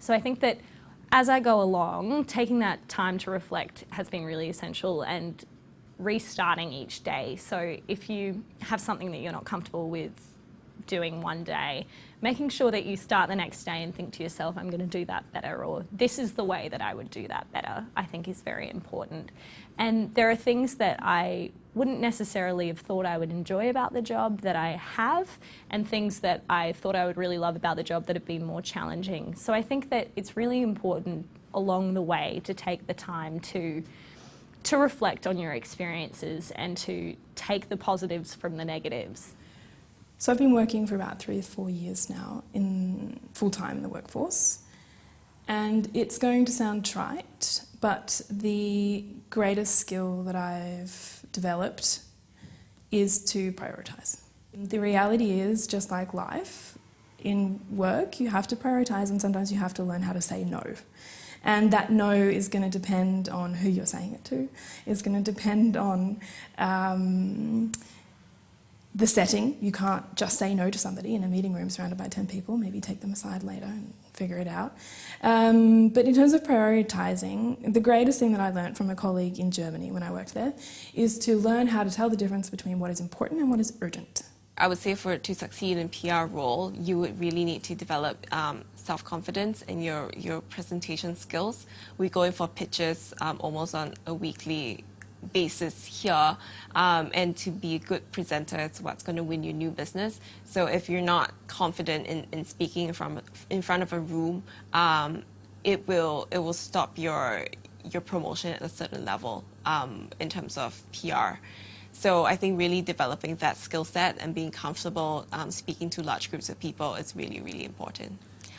So I think that as I go along, taking that time to reflect has been really essential and restarting each day. So if you have something that you're not comfortable with doing one day, making sure that you start the next day and think to yourself, I'm going to do that better, or this is the way that I would do that better, I think is very important. And there are things that I wouldn't necessarily have thought I would enjoy about the job that I have, and things that I thought I would really love about the job that have been more challenging. So I think that it's really important along the way to take the time to to reflect on your experiences and to take the positives from the negatives. So I've been working for about three or four years now in full-time in the workforce. And it's going to sound trite, but the greatest skill that I've developed is to prioritise. The reality is, just like life, in work you have to prioritise and sometimes you have to learn how to say no. And that no is going to depend on who you're saying it to. It's going to depend on um, the setting. You can't just say no to somebody in a meeting room surrounded by 10 people, maybe take them aside later and figure it out. Um, but in terms of prioritising, the greatest thing that I learned from a colleague in Germany when I worked there is to learn how to tell the difference between what is important and what is urgent. I would say for to succeed in PR role, you would really need to develop um, self-confidence and your, your presentation skills. We go in for pitches um, almost on a weekly basis here um, and to be a good presenter is what's going to win you new business. So if you're not confident in, in speaking from in front of a room, um, it will it will stop your your promotion at a certain level um, in terms of PR. So I think really developing that skill set and being comfortable um, speaking to large groups of people is really, really important.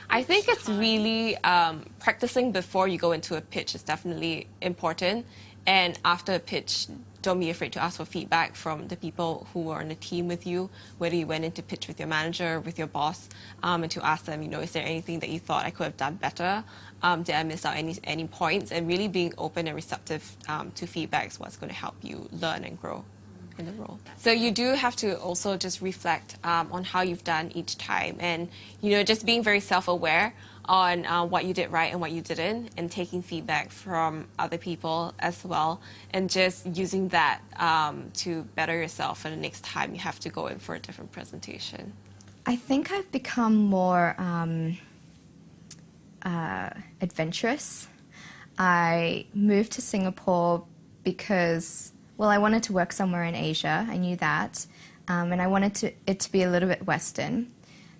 I think it's really um, practicing before you go into a pitch is definitely important. And after a pitch, don't be afraid to ask for feedback from the people who are on the team with you, whether you went into pitch with your manager, with your boss, um, and to ask them, you know, is there anything that you thought I could have done better? Um, did I miss out any, any points? And really being open and receptive um, to feedback is what's going to help you learn and grow in the role. So you do have to also just reflect um, on how you've done each time and, you know, just being very self-aware on uh, what you did right and what you didn't and taking feedback from other people as well and just using that um, to better yourself for the next time you have to go in for a different presentation. I think I've become more um, uh, adventurous. I moved to Singapore because well, I wanted to work somewhere in Asia. I knew that. Um, and I wanted to, it to be a little bit Western.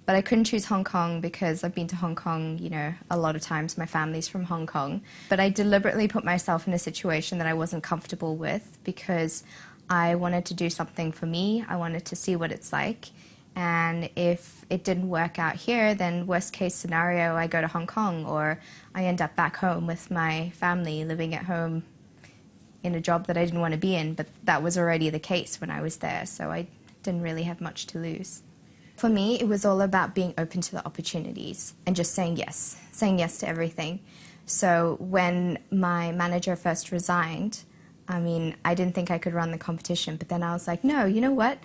But I couldn't choose Hong Kong because I've been to Hong Kong, you know, a lot of times. My family's from Hong Kong. But I deliberately put myself in a situation that I wasn't comfortable with because I wanted to do something for me. I wanted to see what it's like. And if it didn't work out here, then worst case scenario, I go to Hong Kong or I end up back home with my family, living at home in a job that I didn't want to be in, but that was already the case when I was there, so I didn't really have much to lose. For me, it was all about being open to the opportunities and just saying yes, saying yes to everything. So when my manager first resigned, I mean, I didn't think I could run the competition, but then I was like, no, you know what?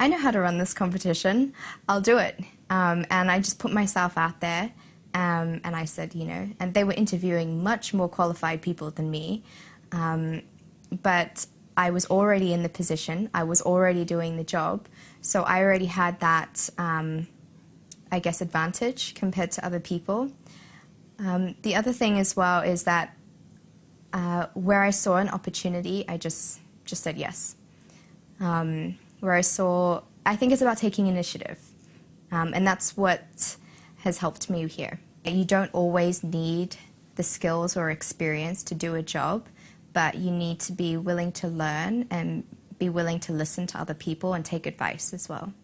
I know how to run this competition. I'll do it. Um, and I just put myself out there um, and I said, you know, and they were interviewing much more qualified people than me. Um, but I was already in the position, I was already doing the job, so I already had that, um, I guess, advantage compared to other people. Um, the other thing as well is that uh, where I saw an opportunity, I just, just said yes. Um, where I saw, I think it's about taking initiative, um, and that's what has helped me here. You don't always need the skills or experience to do a job, but you need to be willing to learn and be willing to listen to other people and take advice as well.